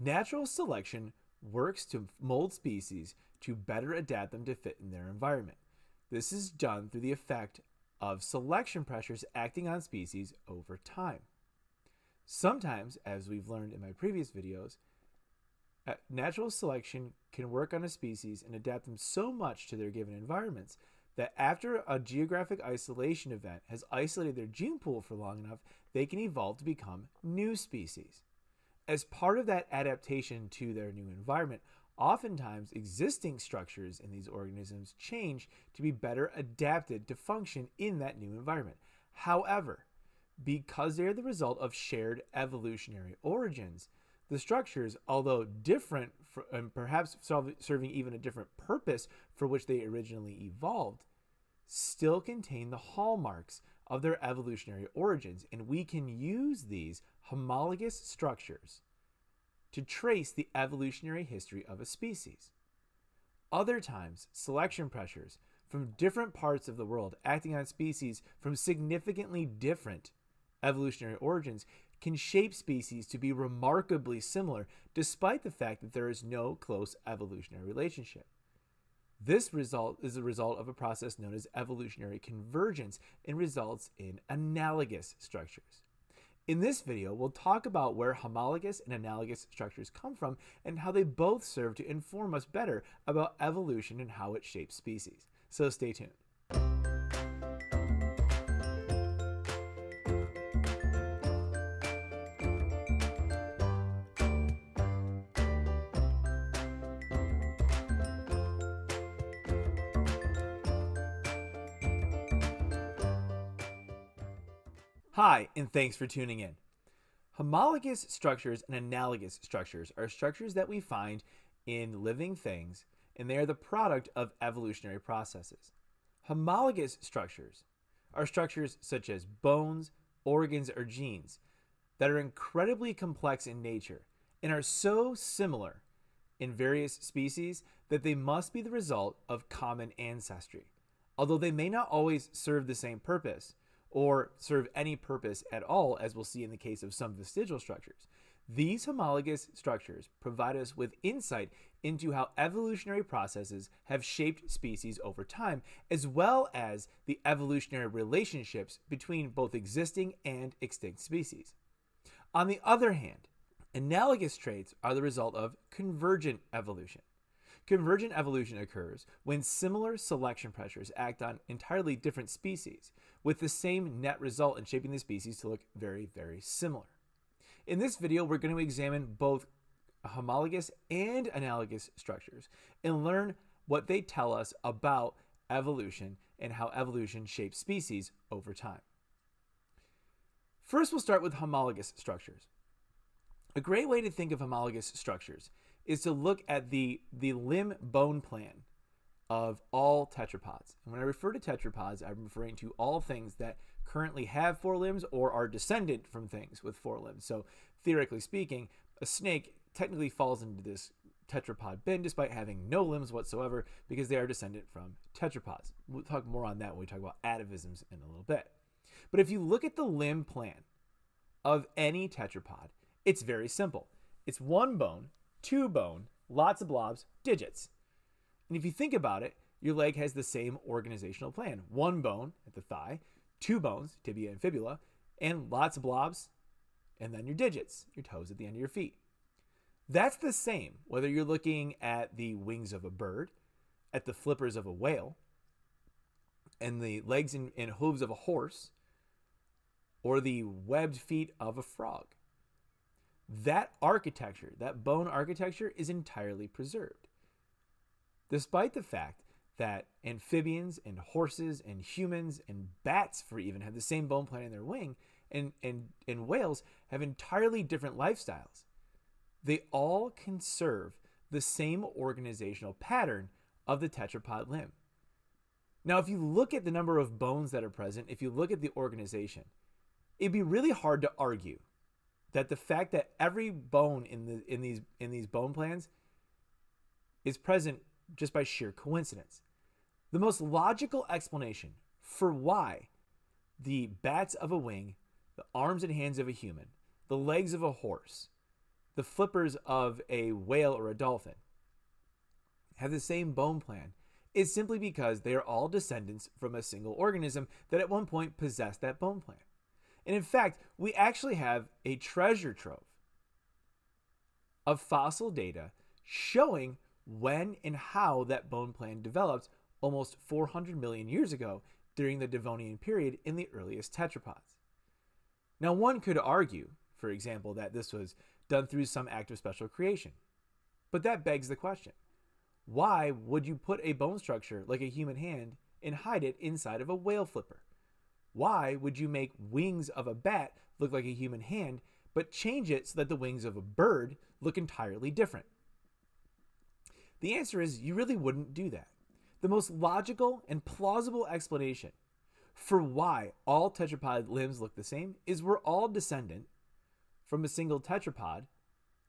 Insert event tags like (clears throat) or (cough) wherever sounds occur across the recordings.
Natural selection works to mold species to better adapt them to fit in their environment. This is done through the effect of selection pressures acting on species over time. Sometimes, as we've learned in my previous videos, uh, natural selection can work on a species and adapt them so much to their given environments that after a geographic isolation event has isolated their gene pool for long enough, they can evolve to become new species. As part of that adaptation to their new environment, oftentimes existing structures in these organisms change to be better adapted to function in that new environment. However, because they are the result of shared evolutionary origins, the structures, although different for, and perhaps serving even a different purpose for which they originally evolved, still contain the hallmarks of their evolutionary origins, and we can use these homologous structures to trace the evolutionary history of a species. Other times, selection pressures from different parts of the world acting on species from significantly different evolutionary origins can shape species to be remarkably similar despite the fact that there is no close evolutionary relationship. This result is the result of a process known as evolutionary convergence and results in analogous structures. In this video, we'll talk about where homologous and analogous structures come from and how they both serve to inform us better about evolution and how it shapes species. So stay tuned. Hi, and thanks for tuning in. Homologous structures and analogous structures are structures that we find in living things, and they are the product of evolutionary processes. Homologous structures are structures such as bones, organs, or genes that are incredibly complex in nature and are so similar in various species that they must be the result of common ancestry. Although they may not always serve the same purpose, or serve any purpose at all, as we'll see in the case of some vestigial structures. These homologous structures provide us with insight into how evolutionary processes have shaped species over time, as well as the evolutionary relationships between both existing and extinct species. On the other hand, analogous traits are the result of convergent evolution. Convergent evolution occurs when similar selection pressures act on entirely different species, with the same net result in shaping the species to look very, very similar. In this video, we're going to examine both homologous and analogous structures and learn what they tell us about evolution and how evolution shapes species over time. First, we'll start with homologous structures. A great way to think of homologous structures is to look at the, the limb bone plan of all tetrapods. And when I refer to tetrapods, I'm referring to all things that currently have four limbs or are descended from things with four limbs. So theoretically speaking, a snake technically falls into this tetrapod bin despite having no limbs whatsoever because they are descendant from tetrapods. We'll talk more on that when we talk about atavisms in a little bit. But if you look at the limb plan of any tetrapod, it's very simple. It's one bone two bone, lots of blobs, digits. And if you think about it, your leg has the same organizational plan. One bone at the thigh, two bones, tibia and fibula, and lots of blobs, and then your digits, your toes at the end of your feet. That's the same whether you're looking at the wings of a bird, at the flippers of a whale, and the legs and, and hooves of a horse, or the webbed feet of a frog that architecture, that bone architecture, is entirely preserved. Despite the fact that amphibians and horses and humans and bats, for even, have the same bone plan in their wing, and, and, and whales have entirely different lifestyles, they all conserve the same organizational pattern of the tetrapod limb. Now, if you look at the number of bones that are present, if you look at the organization, it'd be really hard to argue that the fact that every bone in the in these in these bone plans is present just by sheer coincidence. The most logical explanation for why the bats of a wing, the arms and hands of a human, the legs of a horse, the flippers of a whale or a dolphin have the same bone plan is simply because they are all descendants from a single organism that at one point possessed that bone plan. And in fact, we actually have a treasure trove of fossil data showing when and how that bone plan developed almost 400 million years ago during the Devonian period in the earliest tetrapods. Now, one could argue, for example, that this was done through some act of special creation. But that begs the question why would you put a bone structure like a human hand and hide it inside of a whale flipper? Why would you make wings of a bat look like a human hand, but change it so that the wings of a bird look entirely different? The answer is you really wouldn't do that. The most logical and plausible explanation for why all tetrapod limbs look the same is we're all descendant from a single tetrapod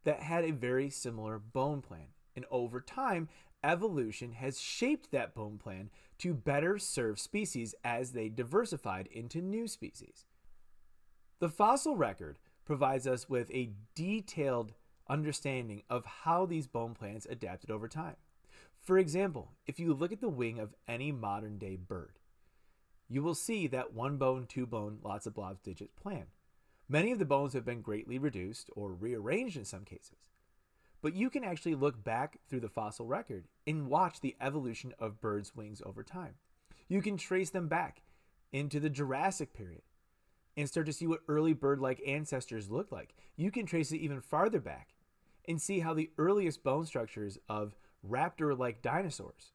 that had a very similar bone plan. And over time, evolution has shaped that bone plan to better serve species as they diversified into new species. The fossil record provides us with a detailed understanding of how these bone plans adapted over time. For example, if you look at the wing of any modern day bird, you will see that one bone, two bone, lots of blobs digit plan. Many of the bones have been greatly reduced or rearranged in some cases. But you can actually look back through the fossil record and watch the evolution of birds' wings over time. You can trace them back into the Jurassic period and start to see what early bird like ancestors looked like. You can trace it even farther back and see how the earliest bone structures of raptor like dinosaurs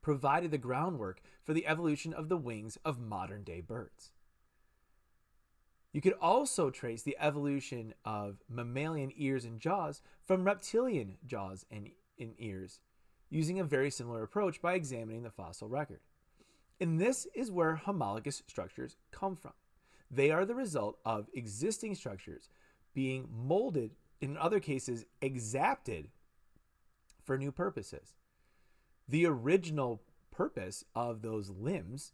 provided the groundwork for the evolution of the wings of modern day birds. You could also trace the evolution of mammalian ears and jaws from reptilian jaws and, and ears using a very similar approach by examining the fossil record. And this is where homologous structures come from. They are the result of existing structures being molded, in other cases, exapted for new purposes. The original purpose of those limbs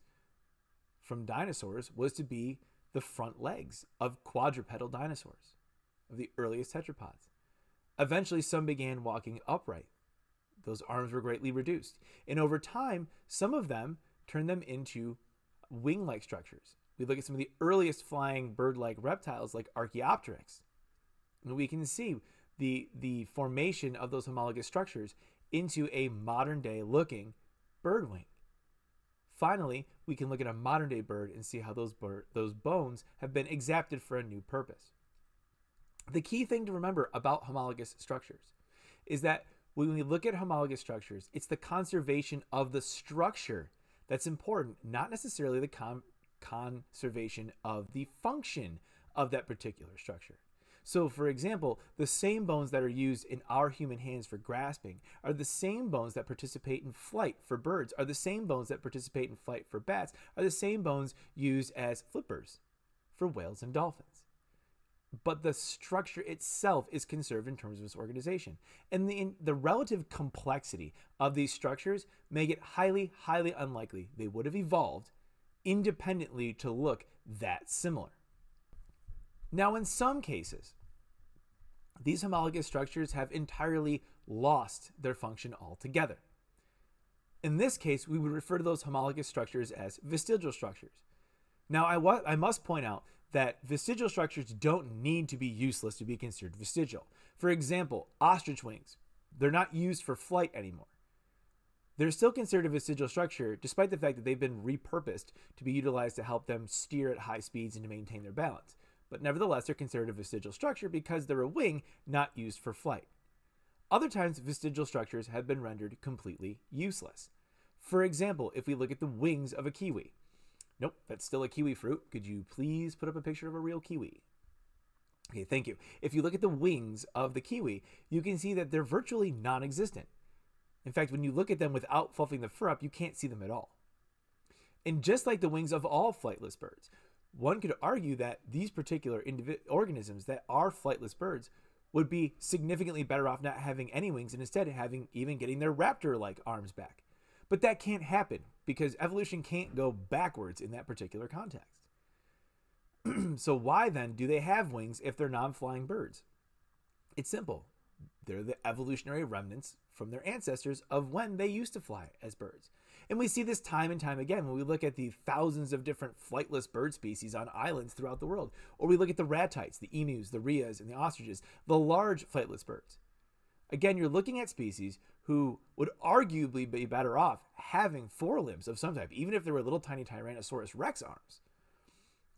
from dinosaurs was to be the front legs of quadrupedal dinosaurs, of the earliest tetrapods. Eventually, some began walking upright. Those arms were greatly reduced. And over time, some of them turned them into wing like structures. We look at some of the earliest flying bird like reptiles, like Archaeopteryx. And we can see the, the formation of those homologous structures into a modern day looking bird wing. Finally, we can look at a modern day bird and see how those, those bones have been exapted for a new purpose. The key thing to remember about homologous structures is that when we look at homologous structures, it's the conservation of the structure that's important, not necessarily the con conservation of the function of that particular structure. So, for example, the same bones that are used in our human hands for grasping are the same bones that participate in flight for birds, are the same bones that participate in flight for bats, are the same bones used as flippers for whales and dolphins. But the structure itself is conserved in terms of its organization. And the, the relative complexity of these structures make it highly, highly unlikely they would have evolved independently to look that similar. Now, in some cases, these homologous structures have entirely lost their function altogether. In this case, we would refer to those homologous structures as vestigial structures. Now, I, I must point out that vestigial structures don't need to be useless to be considered vestigial. For example, ostrich wings, they're not used for flight anymore. They're still considered a vestigial structure, despite the fact that they've been repurposed to be utilized to help them steer at high speeds and to maintain their balance but nevertheless they're considered a vestigial structure because they're a wing not used for flight. Other times, vestigial structures have been rendered completely useless. For example, if we look at the wings of a kiwi. Nope, that's still a kiwi fruit. Could you please put up a picture of a real kiwi? Okay, thank you. If you look at the wings of the kiwi, you can see that they're virtually non-existent. In fact, when you look at them without fluffing the fur up, you can't see them at all. And just like the wings of all flightless birds, one could argue that these particular organisms that are flightless birds would be significantly better off not having any wings and instead having even getting their raptor-like arms back. But that can't happen because evolution can't go backwards in that particular context. (clears throat) so why then do they have wings if they're non-flying birds? It's simple. They're the evolutionary remnants from their ancestors of when they used to fly as birds. And we see this time and time again when we look at the thousands of different flightless bird species on islands throughout the world, or we look at the ratites, the emus, the rheas, and the ostriches, the large flightless birds. Again, you're looking at species who would arguably be better off having forelimbs of some type, even if they were little tiny Tyrannosaurus rex arms.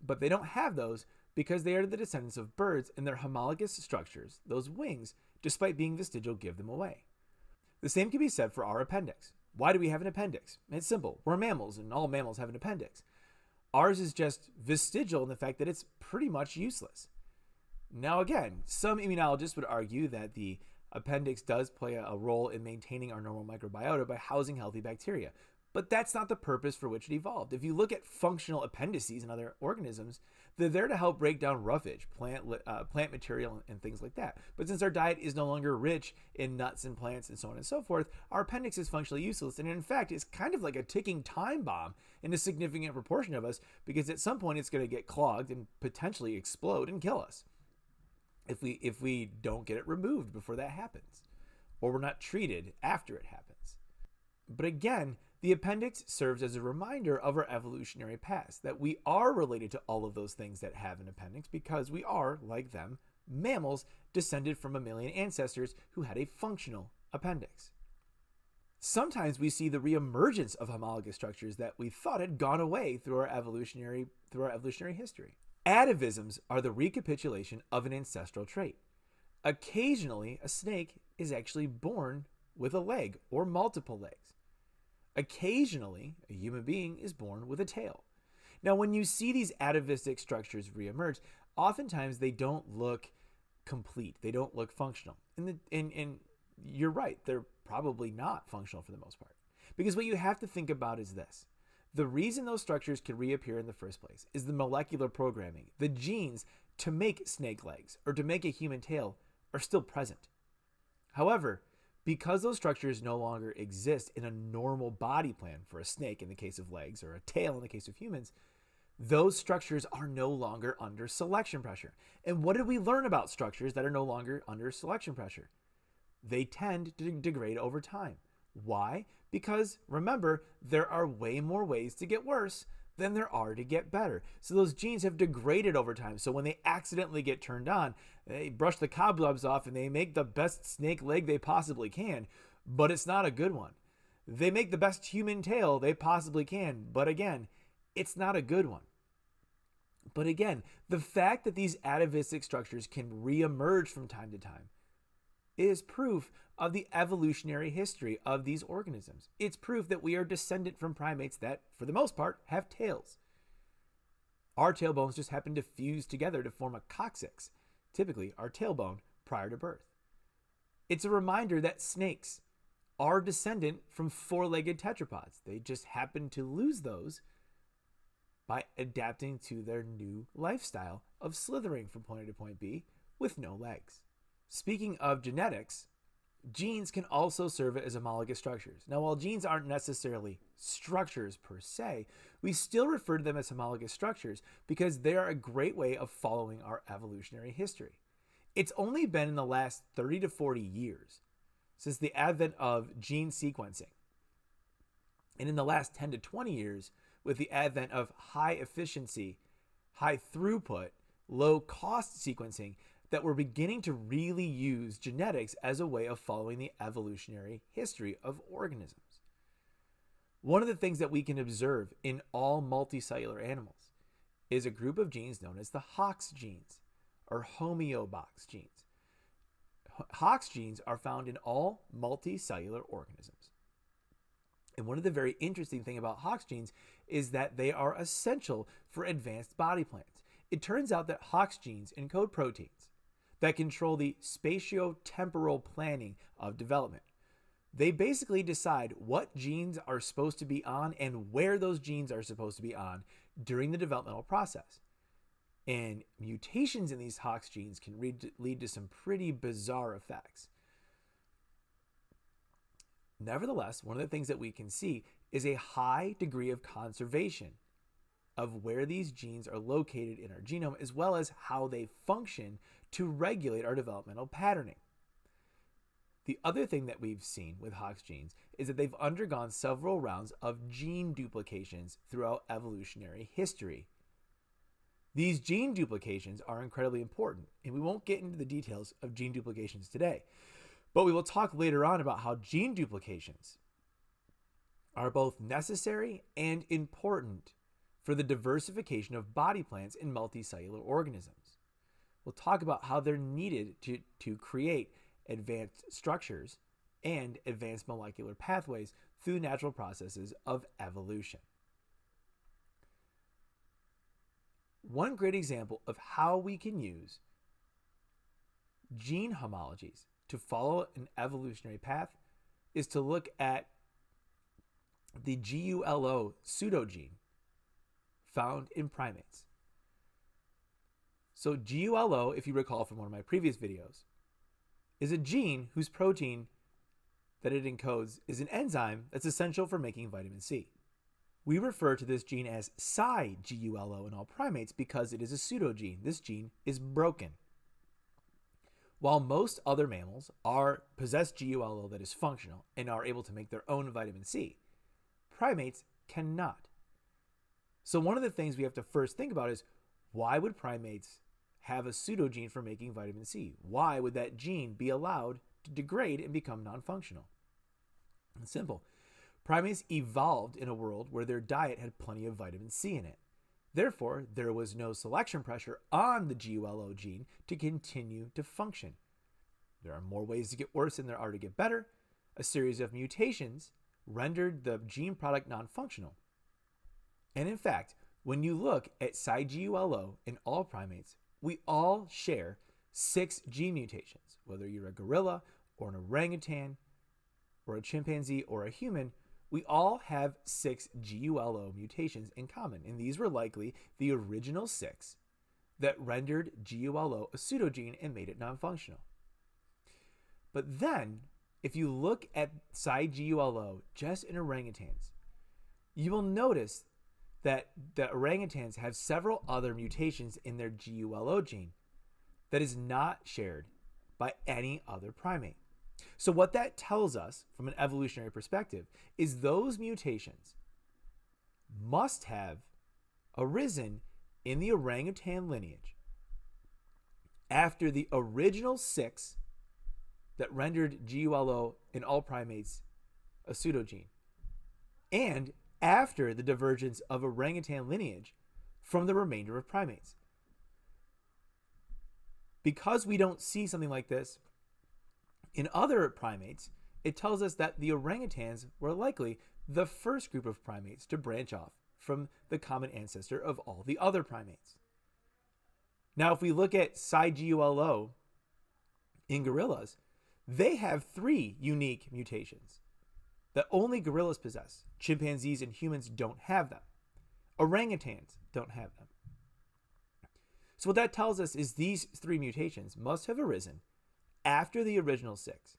But they don't have those because they are the descendants of birds and their homologous structures, those wings, despite being vestigial, give them away. The same can be said for our appendix. Why do we have an appendix? It's simple. We're mammals, and all mammals have an appendix. Ours is just vestigial in the fact that it's pretty much useless. Now, again, some immunologists would argue that the appendix does play a role in maintaining our normal microbiota by housing healthy bacteria, but that's not the purpose for which it evolved. If you look at functional appendices in other organisms, they're there to help break down roughage, plant uh, plant material, and things like that. But since our diet is no longer rich in nuts and plants and so on and so forth, our appendix is functionally useless, and in fact, is kind of like a ticking time bomb in a significant proportion of us because at some point it's going to get clogged and potentially explode and kill us if we if we don't get it removed before that happens, or we're not treated after it happens. But again, the appendix serves as a reminder of our evolutionary past, that we are related to all of those things that have an appendix because we are, like them, mammals descended from mammalian ancestors who had a functional appendix. Sometimes we see the reemergence of homologous structures that we thought had gone away through our evolutionary through our evolutionary history. Atavisms are the recapitulation of an ancestral trait. Occasionally, a snake is actually born with a leg or multiple legs. Occasionally, a human being is born with a tail. Now, when you see these atavistic structures reemerge, oftentimes they don't look complete. They don't look functional. And, the, and, and you're right, they're probably not functional for the most part. Because what you have to think about is this. The reason those structures can reappear in the first place is the molecular programming. The genes to make snake legs or to make a human tail are still present. However, because those structures no longer exist in a normal body plan for a snake in the case of legs or a tail in the case of humans, those structures are no longer under selection pressure. And what did we learn about structures that are no longer under selection pressure? They tend to degrade over time. Why? Because remember, there are way more ways to get worse than there are to get better. So those genes have degraded over time. So when they accidentally get turned on, they brush the cobwebs off and they make the best snake leg they possibly can, but it's not a good one. They make the best human tail they possibly can, but again, it's not a good one. But again, the fact that these atavistic structures can reemerge from time to time is proof of the evolutionary history of these organisms. It's proof that we are descendant from primates that, for the most part, have tails. Our tailbones just happen to fuse together to form a coccyx, typically our tailbone, prior to birth. It's a reminder that snakes are descendant from four legged tetrapods. They just happen to lose those by adapting to their new lifestyle of slithering from point A to point B with no legs. Speaking of genetics, genes can also serve as homologous structures. Now, while genes aren't necessarily structures per se, we still refer to them as homologous structures because they are a great way of following our evolutionary history. It's only been in the last 30 to 40 years since the advent of gene sequencing. And in the last 10 to 20 years, with the advent of high efficiency, high throughput, low cost sequencing, that we're beginning to really use genetics as a way of following the evolutionary history of organisms. One of the things that we can observe in all multicellular animals is a group of genes known as the Hox genes or homeobox genes. Hox genes are found in all multicellular organisms. And one of the very interesting thing about Hox genes is that they are essential for advanced body plans. It turns out that Hox genes encode proteins that control the spatio-temporal planning of development. They basically decide what genes are supposed to be on and where those genes are supposed to be on during the developmental process. And mutations in these Hox genes can lead to some pretty bizarre effects. Nevertheless, one of the things that we can see is a high degree of conservation of where these genes are located in our genome, as well as how they function to regulate our developmental patterning. The other thing that we've seen with Hox genes is that they've undergone several rounds of gene duplications throughout evolutionary history. These gene duplications are incredibly important, and we won't get into the details of gene duplications today, but we will talk later on about how gene duplications are both necessary and important for the diversification of body plans in multicellular organisms. We'll talk about how they're needed to, to create advanced structures and advanced molecular pathways through natural processes of evolution. One great example of how we can use gene homologies to follow an evolutionary path is to look at the GULO pseudogene found in primates. So GULO, if you recall from one of my previous videos, is a gene whose protein that it encodes is an enzyme that's essential for making vitamin C. We refer to this gene as Psi-GULO in all primates because it is a pseudogene. This gene is broken. While most other mammals are possess GULO that is functional and are able to make their own vitamin C, primates cannot. So one of the things we have to first think about is why would primates have a pseudogene for making vitamin C? Why would that gene be allowed to degrade and become non-functional? Simple. Primates evolved in a world where their diet had plenty of vitamin C in it. Therefore, there was no selection pressure on the GULO gene to continue to function. There are more ways to get worse than there are to get better. A series of mutations rendered the gene product non-functional. And in fact, when you look at Psi-GULO in all primates, we all share six gene mutations. Whether you're a gorilla or an orangutan or a chimpanzee or a human, we all have six GULO mutations in common, and these were likely the original six that rendered GULO a pseudogene and made it non-functional. But then, if you look at Psi-GULO just in orangutans, you will notice that the orangutans have several other mutations in their GULO gene that is not shared by any other primate. So, what that tells us from an evolutionary perspective is those mutations must have arisen in the orangutan lineage after the original six that rendered GULO in all primates a pseudogene, and after the divergence of orangutan lineage from the remainder of primates. Because we don't see something like this in other primates, it tells us that the orangutans were likely the first group of primates to branch off from the common ancestor of all the other primates. Now, if we look at Psi-GULO in gorillas, they have three unique mutations that only gorillas possess. Chimpanzees and humans don't have them. Orangutans don't have them. So what that tells us is these three mutations must have arisen after the original six,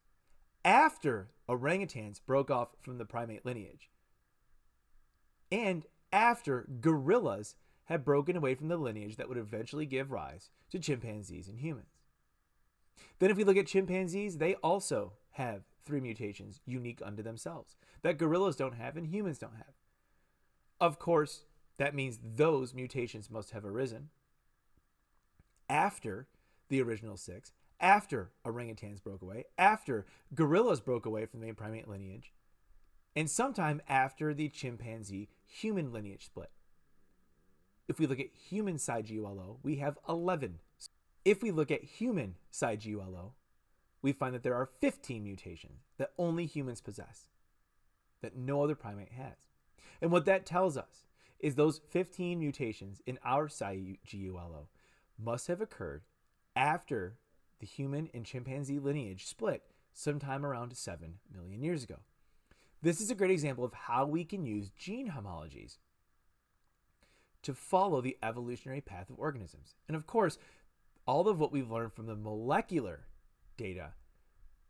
after orangutans broke off from the primate lineage, and after gorillas had broken away from the lineage that would eventually give rise to chimpanzees and humans. Then, if we look at chimpanzees, they also have three mutations unique unto themselves that gorillas don't have and humans don't have. Of course, that means those mutations must have arisen after the original six, after orangutans broke away, after gorillas broke away from the primate lineage, and sometime after the chimpanzee human lineage split. If we look at human Psi-GULO, we have 11. If we look at human Psi-GULO, we find that there are 15 mutations that only humans possess, that no other primate has. And what that tells us is those 15 mutations in our Psi-GULO must have occurred after the human and chimpanzee lineage split sometime around 7 million years ago. This is a great example of how we can use gene homologies to follow the evolutionary path of organisms. And of course, all of what we've learned from the molecular data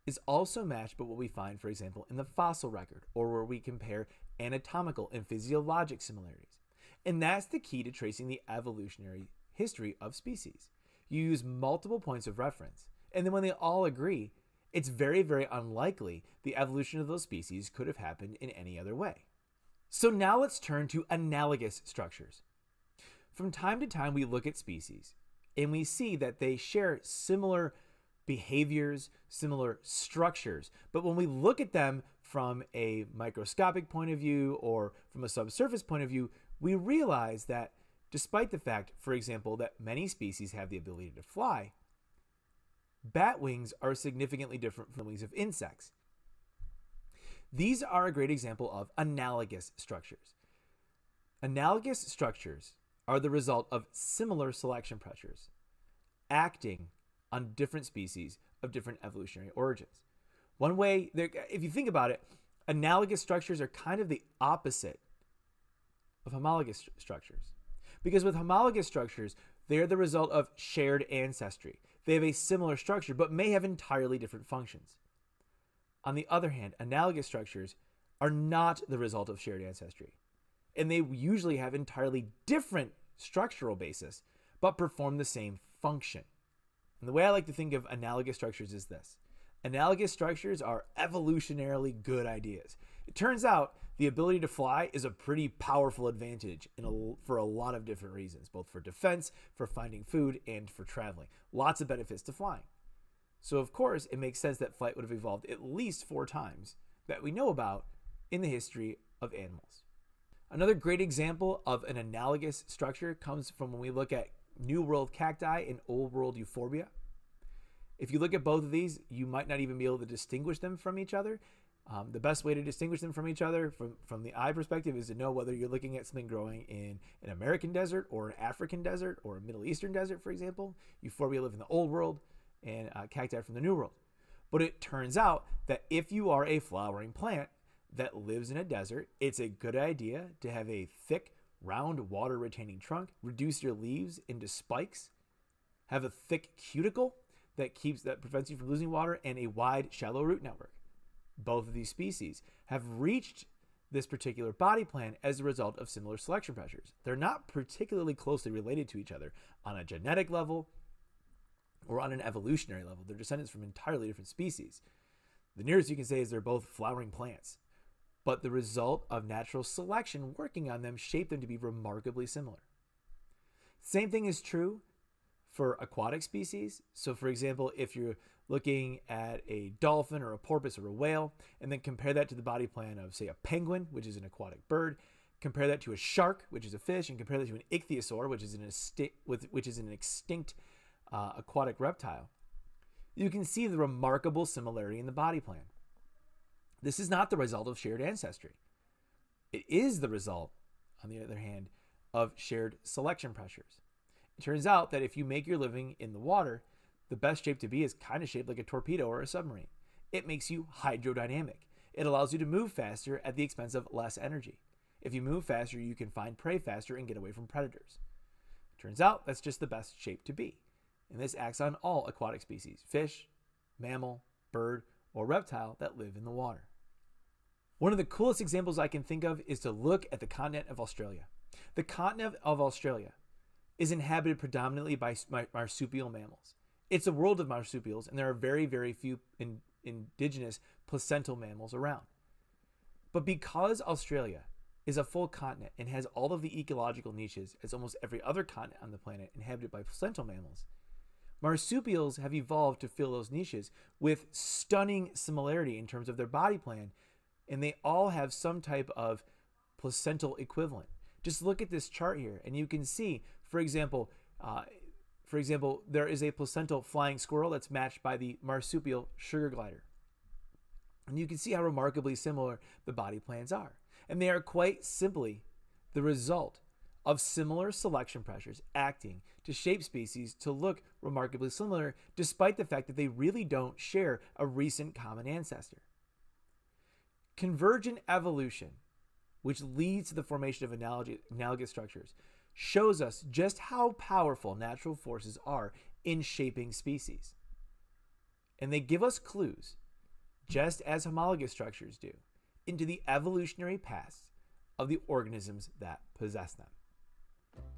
is also matched by what we find, for example, in the fossil record, or where we compare anatomical and physiologic similarities. And that's the key to tracing the evolutionary history of species. You use multiple points of reference, and then when they all agree, it's very, very unlikely the evolution of those species could have happened in any other way. So now let's turn to analogous structures. From time to time, we look at species and we see that they share similar behaviors, similar structures. But when we look at them from a microscopic point of view or from a subsurface point of view, we realize that despite the fact, for example, that many species have the ability to fly, bat wings are significantly different from the wings of insects. These are a great example of analogous structures. Analogous structures are the result of similar selection pressures acting on different species of different evolutionary origins. One way, if you think about it, analogous structures are kind of the opposite of homologous st structures. Because with homologous structures, they are the result of shared ancestry. They have a similar structure, but may have entirely different functions. On the other hand, analogous structures are not the result of shared ancestry, and they usually have entirely different structural basis, but perform the same function. And the way I like to think of analogous structures is this analogous structures are evolutionarily good ideas. It turns out the ability to fly is a pretty powerful advantage a, for a lot of different reasons, both for defense, for finding food, and for traveling. Lots of benefits to flying. So, of course, it makes sense that flight would have evolved at least four times that we know about in the history of animals. Another great example of an analogous structure comes from when we look at New World cacti and Old World euphorbia. If you look at both of these, you might not even be able to distinguish them from each other. Um, the best way to distinguish them from each other from, from the eye perspective is to know whether you're looking at something growing in an American desert or an African desert or a Middle Eastern desert, for example. Euphorbia live in the Old World and uh, cacti from the New World. But it turns out that if you are a flowering plant that lives in a desert, it's a good idea to have a thick, round, water retaining trunk, reduce your leaves into spikes, have a thick cuticle that keeps that prevents you from losing water, and a wide, shallow root network. Both of these species have reached this particular body plan as a result of similar selection pressures. They're not particularly closely related to each other on a genetic level or on an evolutionary level. They're descendants from entirely different species. The nearest you can say is they're both flowering plants, but the result of natural selection working on them shaped them to be remarkably similar. Same thing is true for aquatic species. So, for example, if you're looking at a dolphin or a porpoise or a whale, and then compare that to the body plan of, say, a penguin, which is an aquatic bird, compare that to a shark, which is a fish, and compare that to an ichthyosaur, which is an, which is an extinct uh, aquatic reptile, you can see the remarkable similarity in the body plan. This is not the result of shared ancestry. It is the result, on the other hand, of shared selection pressures. It turns out that if you make your living in the water, the best shape to be is kind of shaped like a torpedo or a submarine. It makes you hydrodynamic. It allows you to move faster at the expense of less energy. If you move faster, you can find prey faster and get away from predators. It Turns out that's just the best shape to be and this acts on all aquatic species fish, mammal, bird, or reptile that live in the water. One of the coolest examples I can think of is to look at the continent of Australia. The continent of Australia is inhabited predominantly by marsupial mammals. It's a world of marsupials, and there are very, very few in, indigenous placental mammals around. But because Australia is a full continent and has all of the ecological niches as almost every other continent on the planet inhabited by placental mammals, Marsupials have evolved to fill those niches with stunning similarity in terms of their body plan, and they all have some type of placental equivalent. Just look at this chart here, and you can see, for example, uh, for example, there is a placental flying squirrel that's matched by the marsupial sugar glider. And you can see how remarkably similar the body plans are. And they are quite simply the result of similar selection pressures acting to shape species to look remarkably similar, despite the fact that they really don't share a recent common ancestor. Convergent evolution, which leads to the formation of analogous structures, shows us just how powerful natural forces are in shaping species. And they give us clues, just as homologous structures do, into the evolutionary past of the organisms that possess them.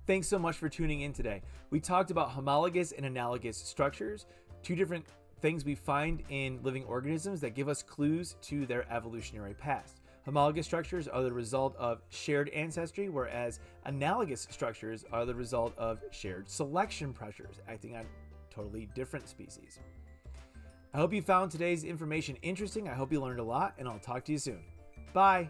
Thanks so much for tuning in today. We talked about homologous and analogous structures, two different things we find in living organisms that give us clues to their evolutionary past. Homologous structures are the result of shared ancestry, whereas analogous structures are the result of shared selection pressures acting on totally different species. I hope you found today's information interesting. I hope you learned a lot, and I'll talk to you soon. Bye.